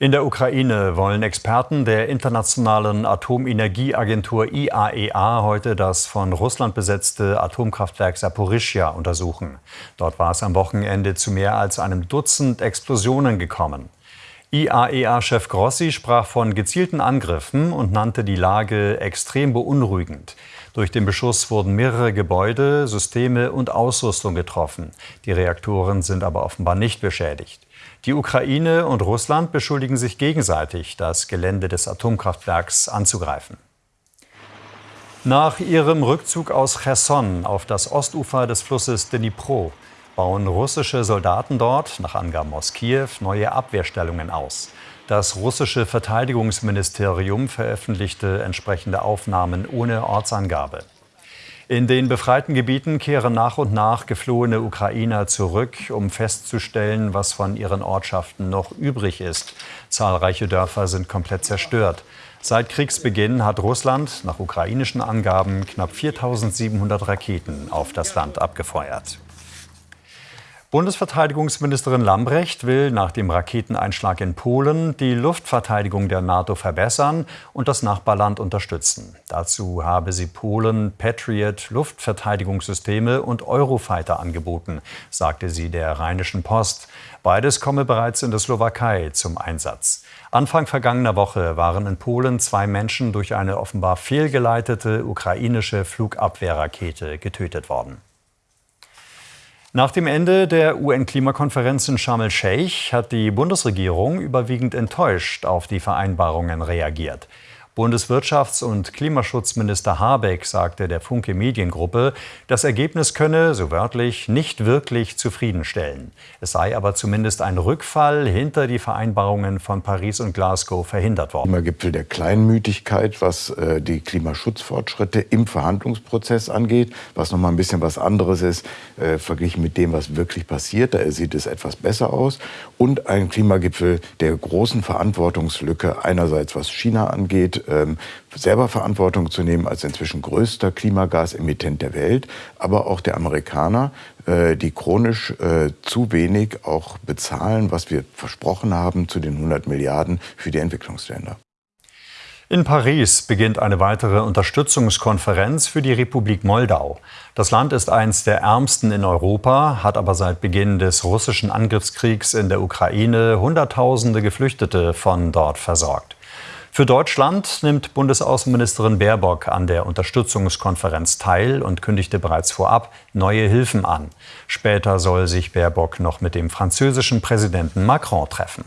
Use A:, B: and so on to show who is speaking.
A: In der Ukraine wollen Experten der Internationalen Atomenergieagentur IAEA e heute das von Russland besetzte Atomkraftwerk Saporischja untersuchen. Dort war es am Wochenende zu mehr als einem Dutzend Explosionen gekommen. IAEA-Chef Grossi sprach von gezielten Angriffen und nannte die Lage extrem beunruhigend. Durch den Beschuss wurden mehrere Gebäude, Systeme und Ausrüstung getroffen. Die Reaktoren sind aber offenbar nicht beschädigt. Die Ukraine und Russland beschuldigen sich gegenseitig, das Gelände des Atomkraftwerks anzugreifen. Nach ihrem Rückzug aus Cherson auf das Ostufer des Flusses Dnipro bauen russische Soldaten dort, nach Angaben aus Kiew, neue Abwehrstellungen aus. Das russische Verteidigungsministerium veröffentlichte entsprechende Aufnahmen ohne Ortsangabe. In den befreiten Gebieten kehren nach und nach geflohene Ukrainer zurück, um festzustellen, was von ihren Ortschaften noch übrig ist. Zahlreiche Dörfer sind komplett zerstört. Seit Kriegsbeginn hat Russland nach ukrainischen Angaben knapp 4700 Raketen auf das Land abgefeuert. Bundesverteidigungsministerin Lambrecht will nach dem Raketeneinschlag in Polen die Luftverteidigung der NATO verbessern und das Nachbarland unterstützen. Dazu habe sie Polen Patriot Luftverteidigungssysteme und Eurofighter angeboten, sagte sie der Rheinischen Post. Beides komme bereits in der Slowakei zum Einsatz. Anfang vergangener Woche waren in Polen zwei Menschen durch eine offenbar fehlgeleitete ukrainische Flugabwehrrakete getötet worden. Nach dem Ende der UN-Klimakonferenz in Sharm el-Sheikh hat die Bundesregierung überwiegend enttäuscht auf die Vereinbarungen reagiert. Bundeswirtschafts- und Klimaschutzminister Habeck sagte der Funke Mediengruppe, das Ergebnis könne, so wörtlich, nicht wirklich zufriedenstellen. Es sei aber zumindest ein Rückfall hinter die Vereinbarungen von Paris und Glasgow verhindert worden.
B: Klimagipfel der Kleinmütigkeit, was äh, die Klimaschutzfortschritte im Verhandlungsprozess angeht, was noch mal ein bisschen was anderes ist, äh, verglichen mit dem, was wirklich passiert. Da sieht es etwas besser aus. Und ein Klimagipfel der großen Verantwortungslücke, einerseits was China angeht, ähm, selber Verantwortung zu nehmen als inzwischen größter Klimagasemittent der Welt, aber auch der Amerikaner, äh, die chronisch äh, zu wenig auch bezahlen, was wir versprochen haben zu den 100 Milliarden für die Entwicklungsländer.
A: In Paris beginnt eine weitere Unterstützungskonferenz für die Republik Moldau. Das Land ist eines der ärmsten in Europa, hat aber seit Beginn des russischen Angriffskriegs in der Ukraine Hunderttausende Geflüchtete von dort versorgt. Für Deutschland nimmt Bundesaußenministerin Baerbock an der Unterstützungskonferenz teil und kündigte bereits vorab neue Hilfen an. Später soll sich Baerbock noch mit dem französischen Präsidenten Macron treffen.